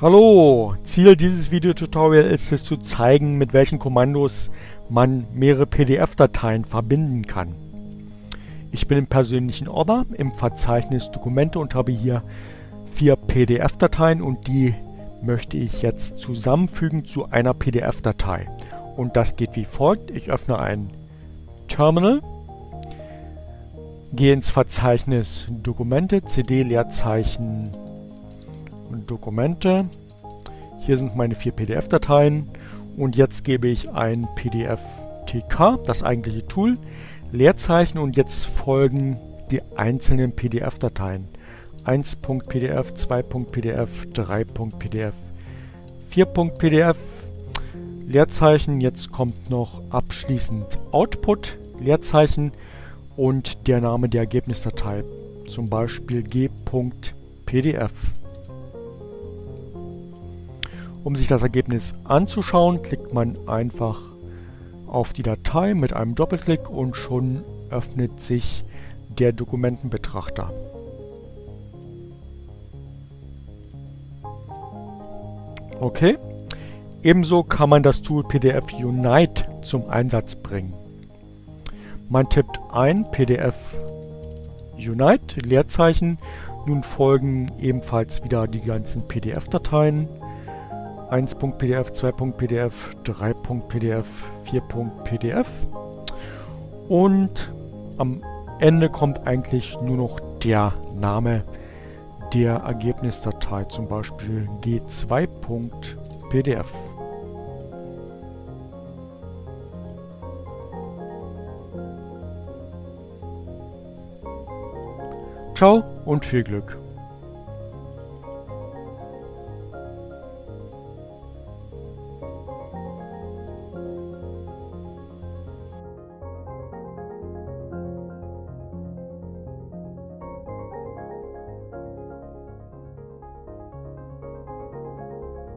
Hallo! Ziel dieses Videotutorial ist es zu zeigen, mit welchen Kommandos man mehrere PDF-Dateien verbinden kann. Ich bin im persönlichen Ordner im Verzeichnis Dokumente und habe hier vier PDF-Dateien und die möchte ich jetzt zusammenfügen zu einer PDF-Datei. Und das geht wie folgt. Ich öffne ein Terminal, gehe ins Verzeichnis Dokumente, CD, Leerzeichen Dokumente. Hier sind meine vier PDF-Dateien und jetzt gebe ich ein PDF-TK, das eigentliche Tool, Leerzeichen und jetzt folgen die einzelnen PDF-Dateien. 1.pdf, 2.pdf, 3.pdf, 4.pdf, Leerzeichen, jetzt kommt noch abschließend Output, Leerzeichen und der Name der Ergebnisdatei, zum Beispiel g.pdf. Um sich das Ergebnis anzuschauen, klickt man einfach auf die Datei mit einem Doppelklick und schon öffnet sich der Dokumentenbetrachter. Okay. Ebenso kann man das Tool PDF Unite zum Einsatz bringen. Man tippt ein PDF Unite, Leerzeichen. Nun folgen ebenfalls wieder die ganzen PDF-Dateien. 1.pdf, 2.pdf, 3.pdf, 4.pdf und am Ende kommt eigentlich nur noch der Name der Ergebnisdatei, zum Beispiel g2.pdf. Ciao und viel Glück!